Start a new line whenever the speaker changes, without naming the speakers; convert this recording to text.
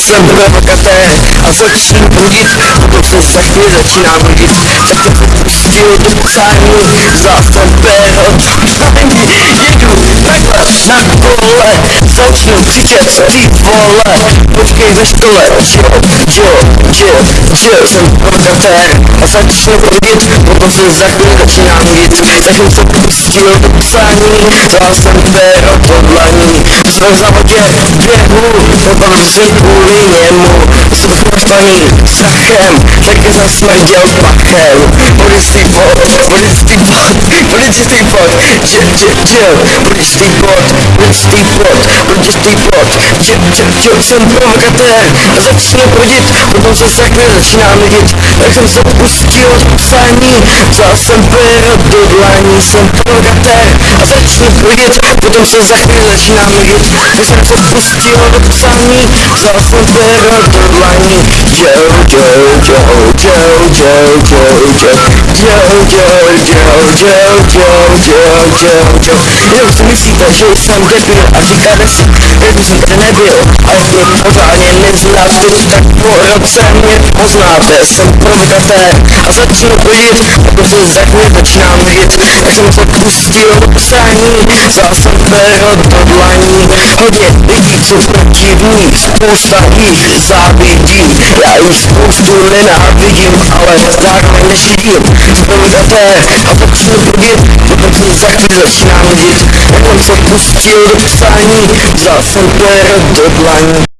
jsem provokatér a začnu budit, potom se za chvíli začínám budit, tak to pustil do psání, vzal začnu křičet, ty vole, počkej ve škole, jo, jo, jo, jo, jsem provokatér a začnu budit, potom se za chvíli začínám budit, tak jsem se pustil do psání, vzal jsem péro do dlaní, jsme v závodě běhu, potom jsem kvůli němu, jsem naštvaný strachem, taky zasmrděl pachem, buddhistý bod, buddhistý bod, buddhistý bod, dž, dž, dž, buddhistý bod, buddhistý bod, buddhistý bod, dž, dž, dž, jsem provokatér a začnu prudit, potom se chvíli začínám nudit, tak jsem se pustil do psání, vzal jsem péro do dlaní, jsem provokatér a začnu prudit, potom se za chvíli začínám nudit, tak jsem se pustil do psání, vzal jsem péro do dlaní, Joe, Joe, Joe, Joe, Joe, Joe, Joe, Joe, Joe, Joe, Joe, Joe, Joe, Joe, Joe. Jenom si myslíte, že jsem debil a říkáte si, že jsem tady nebyl, ale mě pořádně neznáte, tak po roce mě poznáte, jsem provokatér a začnu chodit, se za chvíli začínám vidět, tak jsem se pustil do psání, vzal jsem péro do dlaní, hodně lidí, co protivní, spousta jich závidí, já jich spoustu nenávidím, ale zároveň neživím, provokatér a kokusunu bilir Bakın uzaklaşan git Oysa bu stil rıksani Zaten böyle dıdlan